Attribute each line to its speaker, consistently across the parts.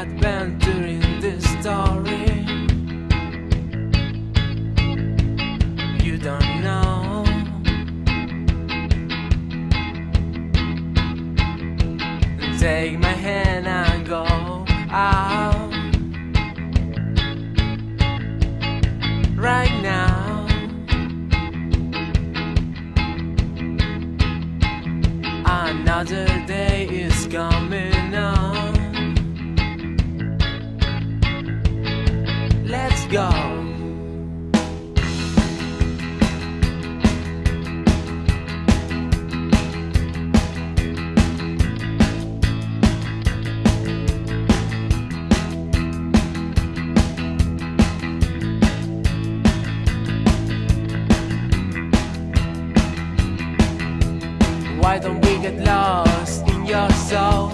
Speaker 1: bad band we get lost in your soul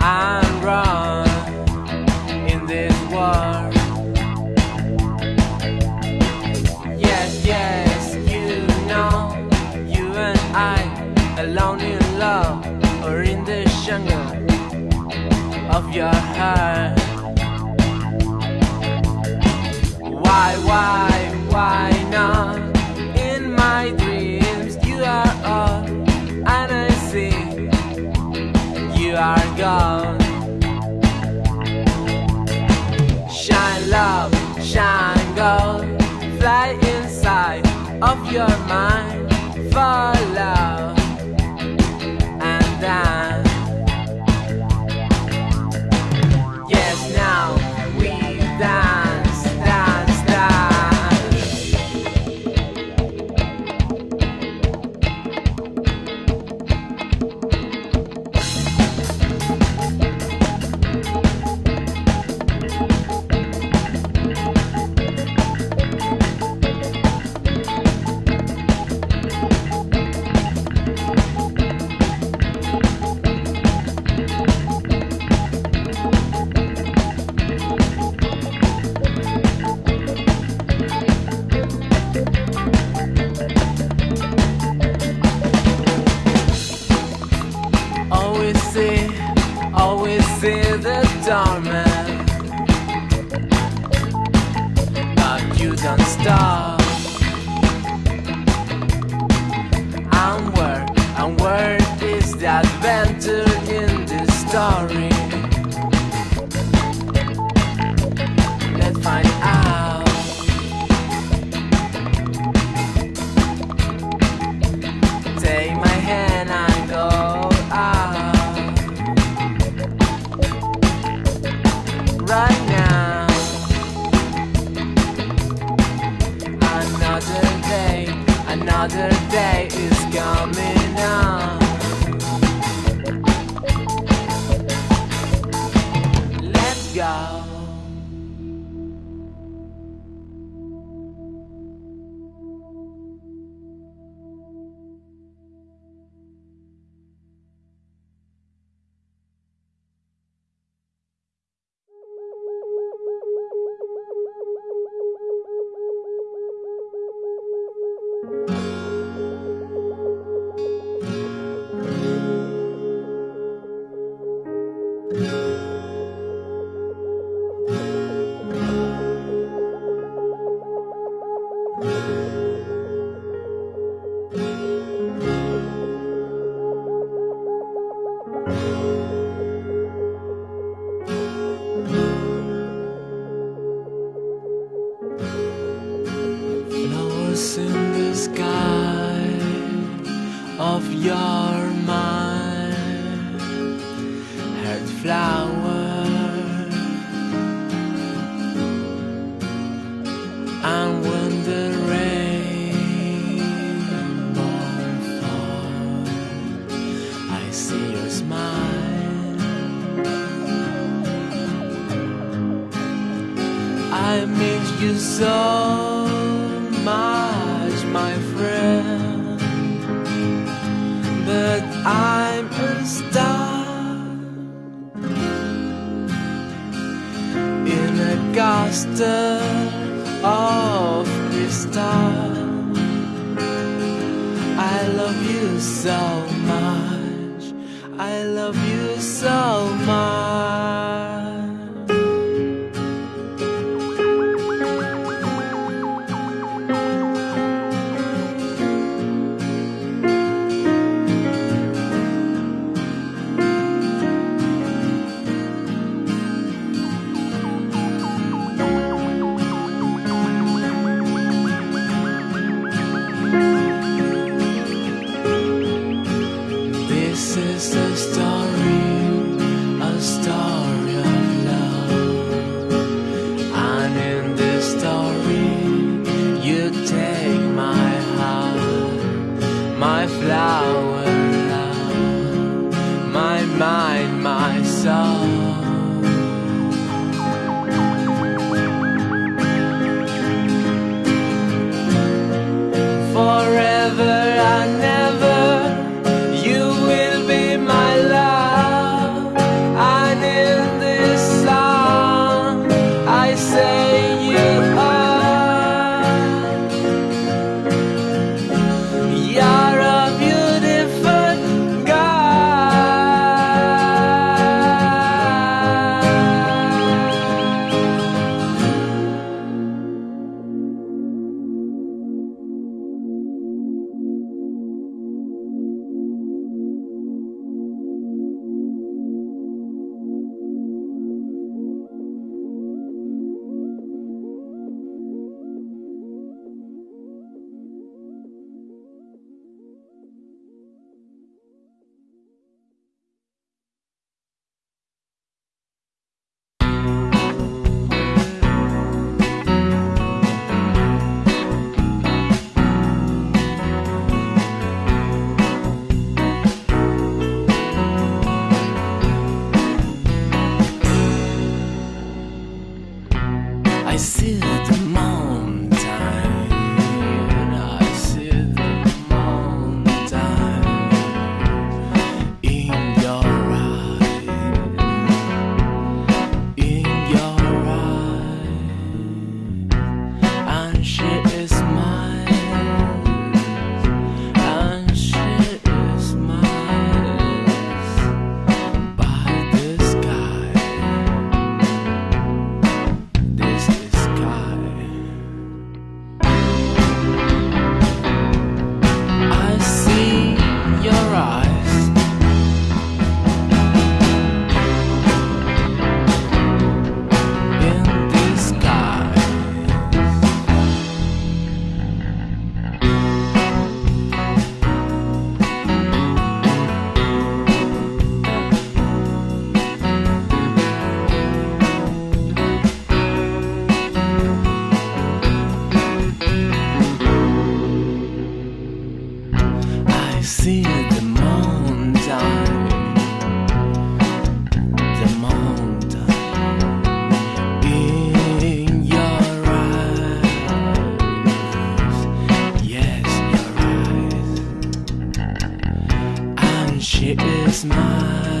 Speaker 1: and run in this world. Yes, yes, you know, you and I alone in love or in the jungle of your heart. Why, why, why? are gone. Shine love, shine gold, fly inside of your mind for love. Kette of crystal. I
Speaker 2: love you so much. I love you so much. smile.